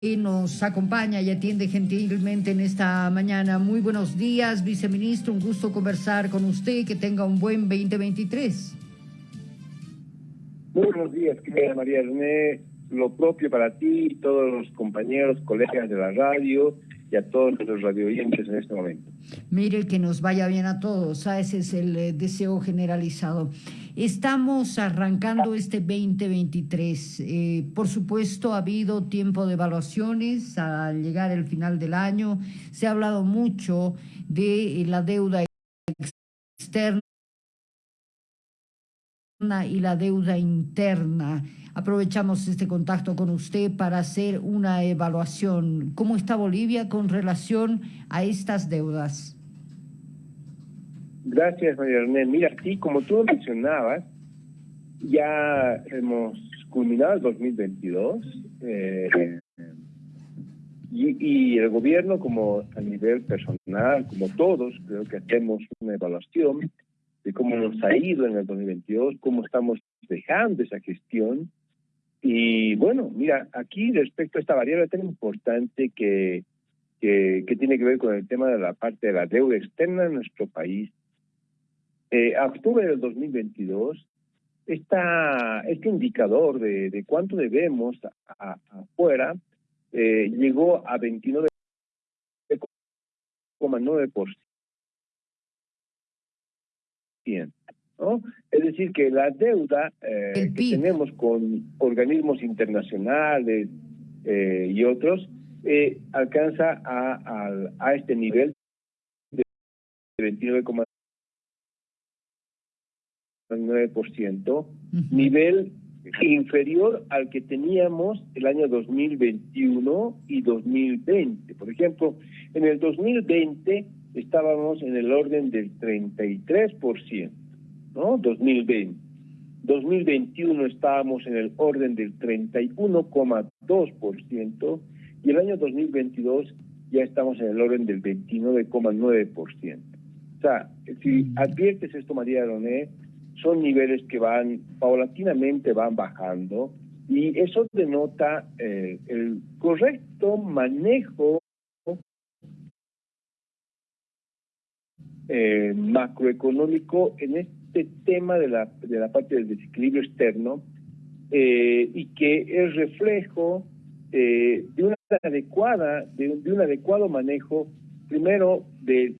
nos acompaña y atiende gentilmente en esta mañana. Muy buenos días, viceministro. Un gusto conversar con usted. Que tenga un buen 2023. Muy buenos días, querida María René. Lo propio para ti, todos los compañeros, colegas de la radio y a todos los radioyentes en este momento. Mire que nos vaya bien a todos, ¿ah? ese es el eh, deseo generalizado. Estamos arrancando este 2023. Eh, por supuesto, ha habido tiempo de evaluaciones al llegar el final del año. Se ha hablado mucho de la deuda externa y la deuda interna. Aprovechamos este contacto con usted para hacer una evaluación. ¿Cómo está Bolivia con relación a estas deudas? Gracias, María René. Mira, sí, como tú mencionabas, ya hemos culminado el 2022 eh, y, el gobierno, como a nivel personal, como todos, creo que hacemos una evaluación de cómo nos ha ido en el 2022, cómo estamos dejando esa gestión. Y bueno, mira, aquí respecto a esta variable tan importante que, que, que tiene que ver con el tema de la parte de la deuda externa en nuestro país, eh, a octubre del 2022, esta, este indicador de, de cuánto debemos afuera eh, llegó a 29,9%. ¿no? Es decir, que la deuda eh, que tenemos con organismos internacionales eh, y otros eh, alcanza a, a, a, este nivel de 29,9%. 9%, nivel inferior al que teníamos el año 2021 y 2020. Por ejemplo, en el 2020 estábamos en el orden del 33%, ¿no? 2020. 2021 estábamos en el orden del 31,2% y el año 2022 ya estamos en el orden del 29,9%. O sea, si adviertes esto, María Doné, son niveles que van paulatinamente van bajando y eso denota eh, el correcto manejo eh, macroeconómico en este tema de la, de la parte del desequilibrio externo eh, y que es reflejo de una adecuada de un, de un adecuado manejo primero de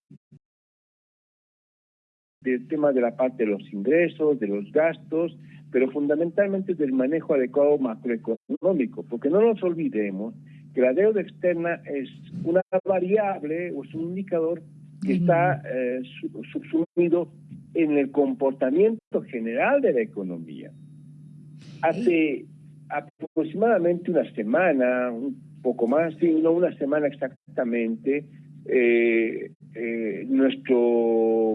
del tema de la parte de los ingresos, de los gastos, pero fundamentalmente del manejo adecuado macroeconómico, porque no nos olvidemos que la deuda externa es una variable o es un indicador que está eh, subsumido en el comportamiento general de la economía. Hace aproximadamente una semana, un poco más, sí, no una semana exactamente, eh, eh, nuestro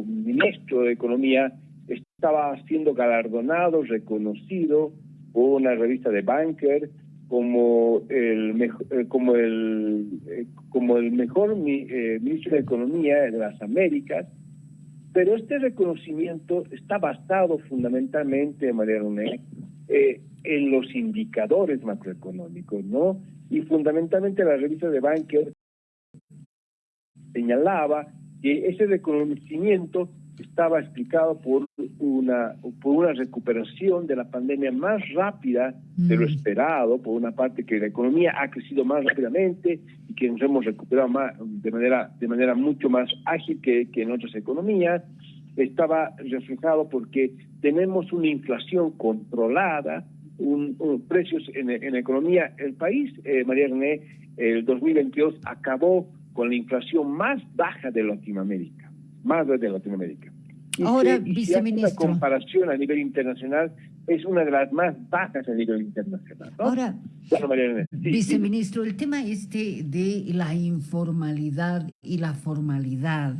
ministro de Economía estaba siendo galardonado, reconocido por una revista de Banker como el mejor, eh, eh, mejor ministro de Economía de las Américas, pero este reconocimiento está basado fundamentalmente, en los indicadores macroeconómicos, ¿no? Y fundamentalmente la revista de Banker señalaba que ese reconocimiento estaba explicado por una por una recuperación de la pandemia más rápida de lo mm. esperado, por una parte que la economía ha crecido más rápidamente y que nos hemos recuperado más, de manera de manera mucho más ágil que, que en otras economías, estaba reflejado porque tenemos una inflación controlada, un, precios en, en, la economía. El país, eh, María René, el 2022 acabó con la inflación más baja de Latinoamérica, más de Latinoamérica. Ahora, viceministro. La comparación a nivel internacional es una de las más bajas a nivel internacional. Ahora, viceministro, el tema este de la informalidad y la formalidad,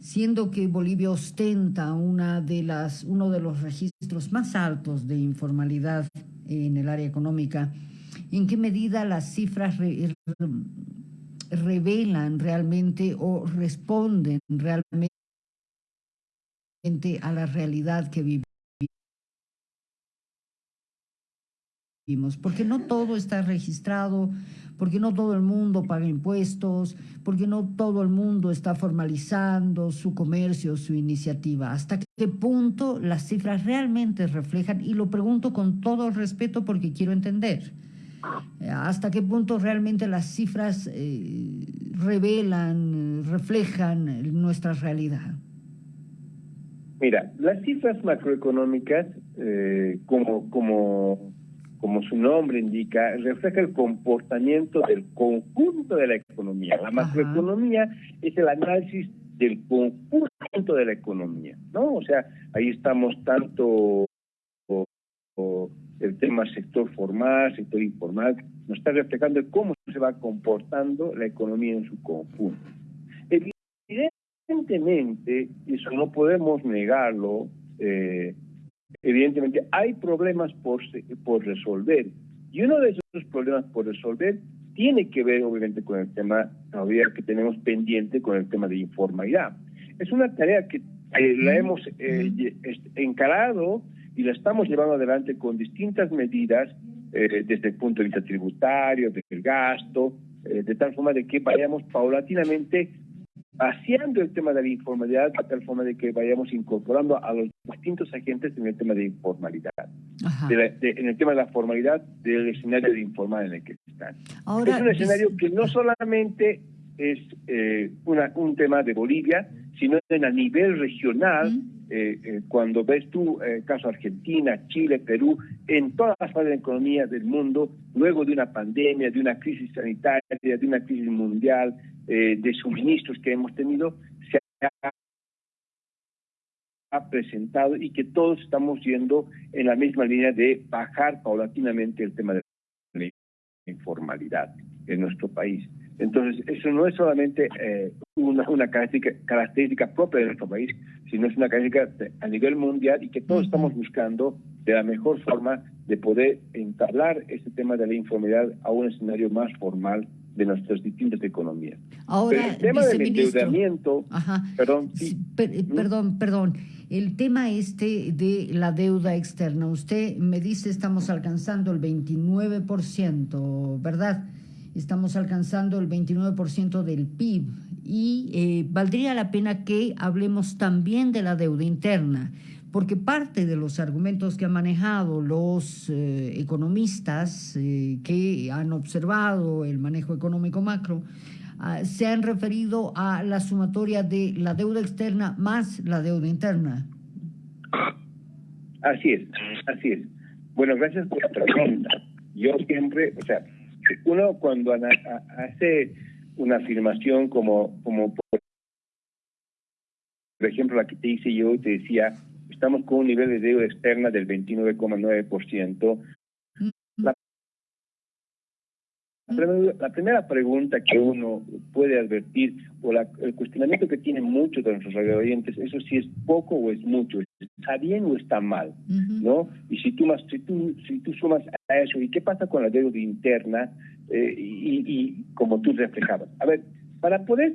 siendo que Bolivia ostenta una de las, uno de los registros más altos de informalidad en el área económica, ¿en qué medida las cifras revelan realmente o responden realmente a la realidad que vivimos. porque no todo está registrado, porque no todo el mundo paga impuestos, porque no todo el mundo está formalizando su comercio, su iniciativa. ¿Hasta qué punto las cifras realmente reflejan? Y lo pregunto con todo respeto porque quiero entender. ¿Hasta qué punto realmente las cifras eh, revelan, reflejan nuestra realidad? Mira, las cifras macroeconómicas, eh, como, como como su nombre indica, refleja el comportamiento del conjunto de la economía. La macroeconomía es el análisis del conjunto de la economía, ¿no? O sea, ahí estamos tanto el tema sector formal, sector informal, nos está reflejando cómo se va comportando la economía en su conjunto. Evidentemente, eso no podemos negarlo, eh, evidentemente hay problemas por, por resolver. Y uno de esos problemas por resolver tiene que ver obviamente con el tema todavía que tenemos pendiente con el tema de informalidad. Es una tarea que la hemos eh, encarado y la estamos llevando adelante con distintas medidas eh, desde el punto de vista tributario, del gasto, eh, de tal forma de que vayamos paulatinamente vaciando el tema de la informalidad de tal forma de que vayamos incorporando a los distintos agentes en el tema de informalidad, en el tema de la formalidad del escenario de informal en el que están. es un escenario que no solamente es eh, una, un tema de Bolivia, sino en a nivel regional, eh, eh, cuando ves tú caso Argentina, Chile, Perú, en todas las partes de la economía del mundo, luego de una pandemia, de una crisis sanitaria, de una crisis mundial, de suministros que hemos tenido, se ha presentado y que todos estamos yendo en la misma línea de bajar paulatinamente el tema de la informalidad en nuestro país. Entonces, eso no es solamente eh, una, una característica, característica, propia de nuestro país, sino es una característica a nivel mundial y que todos estamos buscando de la mejor forma de poder entablar este tema de la informalidad a un escenario más formal de nuestras distintas economías. Ahora, el tema del endeudamiento, perdón, perdón, perdón, el tema este de la deuda externa, usted me dice estamos alcanzando el 29%, ¿verdad? Estamos alcanzando el 29% del PIB y eh, valdría la pena que hablemos también de la deuda interna, porque parte de los argumentos que han manejado los eh, economistas eh, que han observado el manejo económico macro ah, se han referido a la sumatoria de la deuda externa más la deuda interna. Así es, así es. Bueno, gracias por la pregunta. Yo siempre, o sea, uno cuando hace una afirmación como, como por ejemplo la que te hice yo, te decía, estamos con un nivel de deuda externa del 29,9%, la primera pregunta que uno puede advertir, o el cuestionamiento que tienen muchos de nuestros radioyentes, eso si es poco o es mucho, está bien o está mal, ¿no? Y si tú, más, si, tú, si tú sumas a eso, ¿y qué pasa con la deuda interna? Eh, y, y, como tú reflejabas. A ver, para poder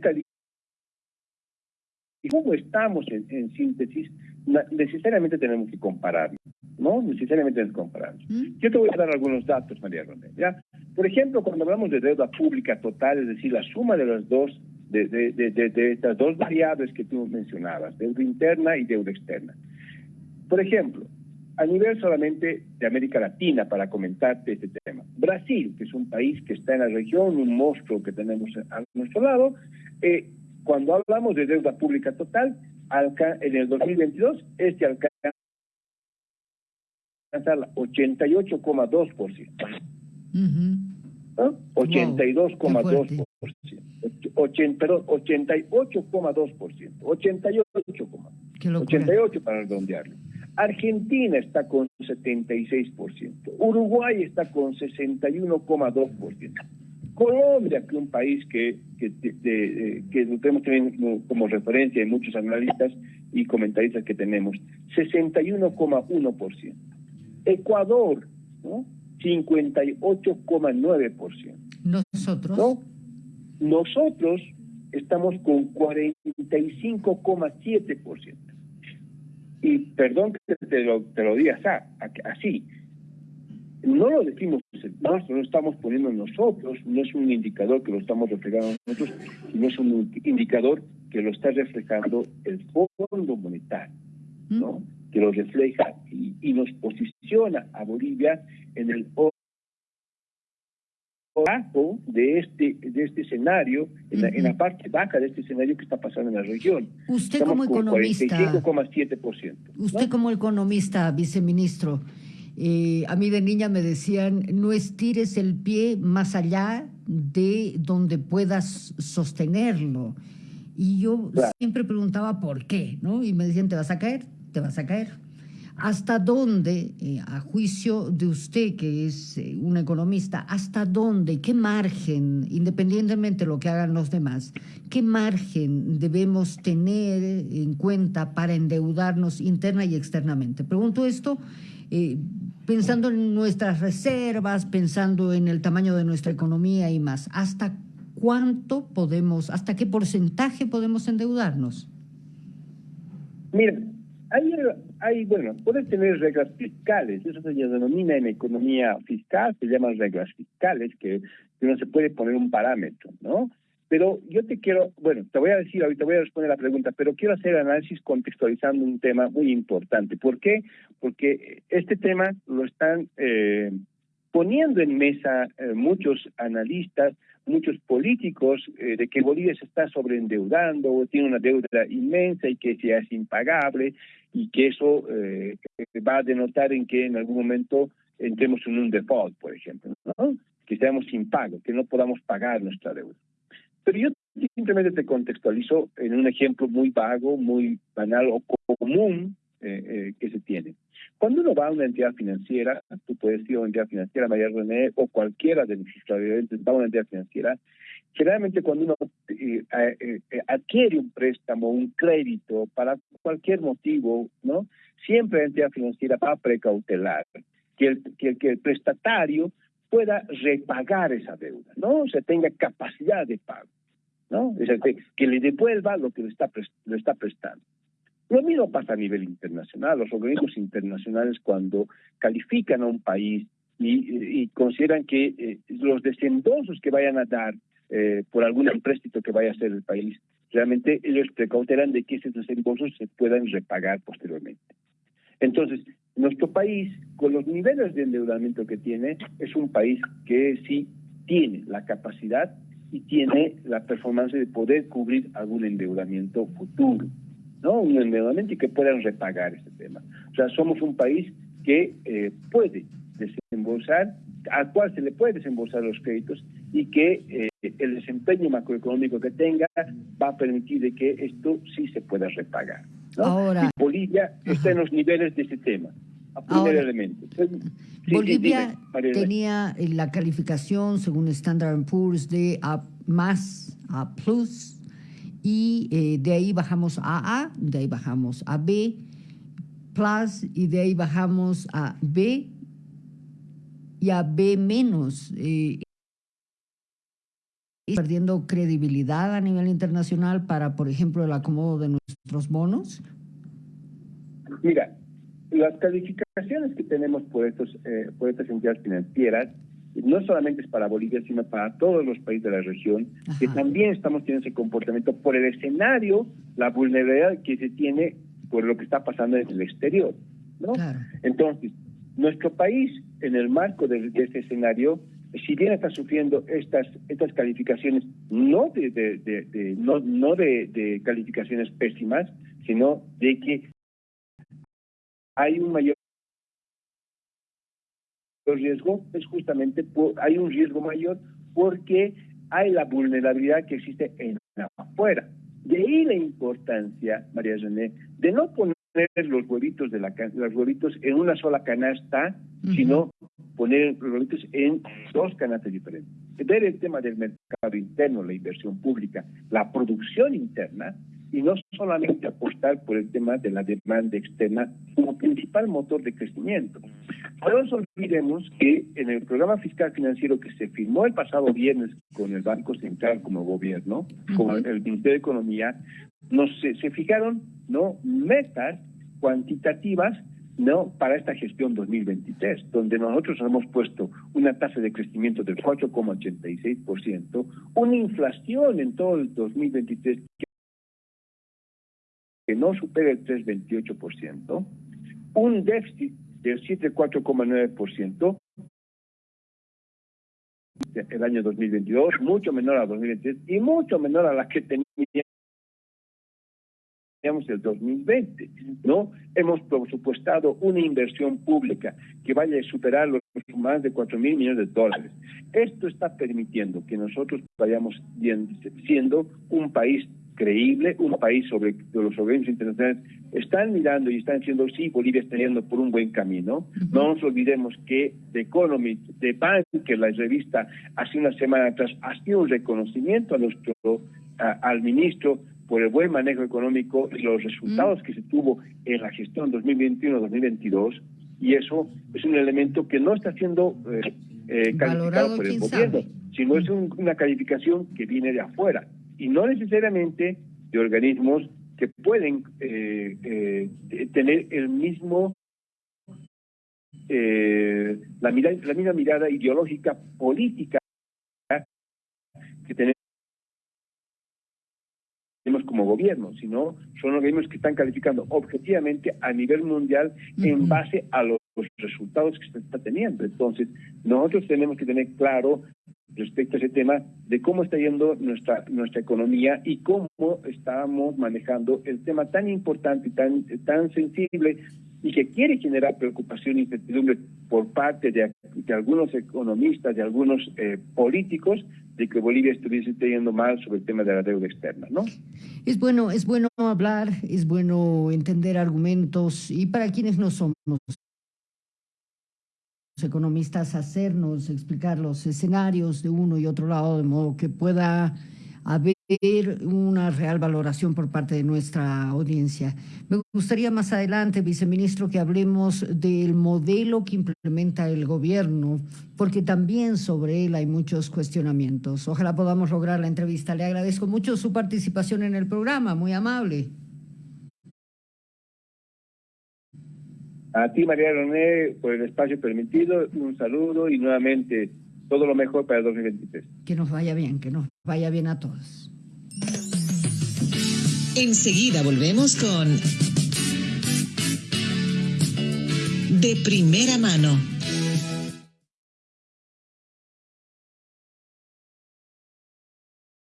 y cómo estamos en, síntesis, necesariamente tenemos que compararnos, ¿no? Necesariamente tenemos que compararnos. Yo te voy a dar algunos datos, María Romero, ¿ya? Por ejemplo, cuando hablamos de deuda pública total, es decir, la suma de las dos, de, estas dos variables que tú mencionabas, deuda interna y deuda externa. Por ejemplo, a nivel solamente de América Latina, para comentarte este tema. Brasil, que es un país que está en la región, un monstruo que tenemos a nuestro lado, eh, cuando hablamos de deuda pública total, en el 2022, este alcanza el 88,2%. ¿No? 82,2%. perdón, 88,2%. 88, 88 para redondearlo. Argentina está con 76%. Uruguay está con 61,2%. Colombia, que es un país que, que, que lo tenemos también como referencia en muchos analistas y comentaristas que tenemos, 61,1%. Ecuador, ¿no? 58,9%. Nosotros. ¿no? Nosotros estamos con 45,7%. Y perdón que te lo, te lo diga así, no lo decimos nosotros, lo estamos poniendo nosotros, no es un indicador que lo estamos reflejando nosotros, sino es un indicador que lo está reflejando el Fondo Monetario, ¿no? que lo refleja y, nos posiciona a Bolivia en el bajo de este de este escenario, en, la, parte baja de este escenario que está pasando en la región. Usted como economista, 45,7%. Usted como economista, viceministro, eh, a mí de niña me decían, no estires el pie más allá de donde puedas sostenerlo. Y yo siempre preguntaba por qué, ¿no? Y me decían, te vas a caer, te vas a caer. ¿Hasta dónde, eh, a juicio de usted, que es eh, un economista, hasta dónde, qué margen, independientemente de lo que hagan los demás, qué margen debemos tener en cuenta para endeudarnos interna y externamente? Pregunto esto eh, pensando en nuestras reservas, pensando en el tamaño de nuestra economía y más. ¿Hasta cuánto podemos, hasta qué porcentaje podemos endeudarnos? Mira, hay, bueno, puedes tener reglas fiscales, eso se denomina en economía fiscal, se llaman reglas fiscales, que, que no se puede poner un parámetro, ¿no? Pero yo te quiero, bueno, te voy a decir, ahorita voy a responder la pregunta, pero quiero hacer análisis contextualizando un tema muy importante. ¿Por qué? Porque este tema lo están eh, poniendo en mesa eh, muchos analistas, muchos políticos, eh, de que Bolivia se está sobreendeudando o tiene una deuda inmensa y que ya es impagable y que eso va a denotar en que en algún momento entremos en un default, por ejemplo, ¿no? que seamos sin pago, que no podamos pagar nuestra deuda. Pero yo simplemente te contextualizo en un ejemplo muy vago, muy banal o común eh, eh, que se tiene. Cuando uno va a una entidad financiera, tú puedes ir a una entidad financiera, María René, o cualquiera de televidentes va a una entidad financiera, generalmente cuando uno eh, adquiere un préstamo, un crédito, para cualquier motivo, ¿no? Siempre la entidad financiera va a precautelar que el, que, que el prestatario pueda repagar esa deuda, ¿no? O sea, tenga capacidad de pago, ¿no? Es decir, que le devuelva lo que le está, le está prestando. Lo mismo pasa a nivel internacional. Los organismos internacionales cuando califican a un país y, consideran que eh, los desembolsos que vayan a dar eh, por algún empréstito que vaya a hacer el país, realmente ellos precautelan de que esos desembolsos se puedan repagar posteriormente. Entonces, nuestro país, con los niveles de endeudamiento que tiene, es un país que sí tiene la capacidad y tiene la performance de poder cubrir algún endeudamiento futuro, ¿no? Un endeudamiento y que puedan repagar ese tema. O sea, somos un país que eh, puede desembolsar, al cual se le puede desembolsar los créditos y que eh, el desempeño macroeconómico que tenga va a permitir de que esto sí se pueda repagar. Ahora, Bolivia está en los niveles de ese tema. Primer elemento. Bolivia tenía la calificación, según Standard Poor's, de A más, A plus, y eh, de ahí bajamos a A, de ahí bajamos a B, plus, y de ahí bajamos a B y a B menos. Eh, perdiendo credibilidad a nivel internacional para, por ejemplo, el acomodo de nuestros bonos? Mira, las calificaciones que tenemos por, estos, eh, por estas entidades financieras no solamente es para Bolivia, sino para todos los países de la región, que también estamos teniendo ese comportamiento por el escenario, la vulnerabilidad que se tiene por lo que está pasando en el exterior. ¿no? Entonces, nuestro país, en el marco de, de este escenario, si bien está sufriendo estas estas calificaciones no de, de, no, no de, calificaciones pésimas sino de que hay un mayor riesgo es justamente por, hay un riesgo mayor porque hay la vulnerabilidad que existe en afuera de ahí la importancia María René de no poner los huevitos de la los huevitos en una sola canasta sino poner los en dos canastas diferentes. Ver el tema del mercado interno, la inversión pública, la producción interna, y no solamente apostar por el tema de la demanda externa como principal motor de crecimiento. No nos olvidemos que en el programa fiscal financiero que se firmó el pasado viernes con el Banco Central como gobierno, con el Ministerio de Economía, nos se, se fijaron no metas cuantitativas no para esta gestión 2023, donde nosotros hemos puesto una tasa de crecimiento del 4,86%, una inflación en todo el 2023 que no supera el 3,28%, un déficit del 7,4,9%, el año 2022, mucho menor a 2023 y mucho menor a la que teníamos el 2020, ¿no? Hemos presupuestado una inversión pública que vaya a superar los más de 4 mil millones de dólares. Esto está permitiendo que nosotros vayamos siendo un país creíble, un país sobre los organismos internacionales están mirando y están diciendo, sí, Bolivia está yendo por un buen camino. No nos olvidemos que The Economist, The Bank, que la revista hace una semana atrás, ha sido un reconocimiento a nuestro, al ministro por el buen manejo económico y los resultados que se tuvo en la gestión 2021-2022 y eso es un elemento que no está siendo eh, eh calificado por el gobierno, sino es una calificación que viene de afuera y no necesariamente de organismos que pueden eh, eh, tener el mismo la, mirada, la misma mirada ideológica política que tenemos como gobierno, sino son organismos que están calificando objetivamente a nivel mundial en base a los, resultados que se está teniendo. Entonces, nosotros tenemos que tener claro respecto a ese tema de cómo está yendo nuestra nuestra economía y cómo estamos manejando el tema tan importante tan, tan sensible y que quiere generar preocupación e incertidumbre por parte de, algunos economistas, de algunos eh, políticos, de que Bolivia estuviese teniendo mal sobre el tema de la deuda externa, ¿no? Es bueno, es bueno hablar, es bueno entender argumentos y para quienes no somos economistas hacernos explicar los escenarios de uno y otro lado de modo que pueda haber una real valoración por parte de nuestra audiencia. Me gustaría más adelante, viceministro, que hablemos del modelo que implementa el gobierno, porque también sobre él hay muchos cuestionamientos. Ojalá podamos lograr la entrevista. Le agradezco mucho su participación en el programa, muy amable. A ti, María René, por el espacio permitido, un saludo y nuevamente todo lo mejor para el 2023. Que nos vaya bien, que nos vaya bien a todos. Enseguida volvemos con De Primera Mano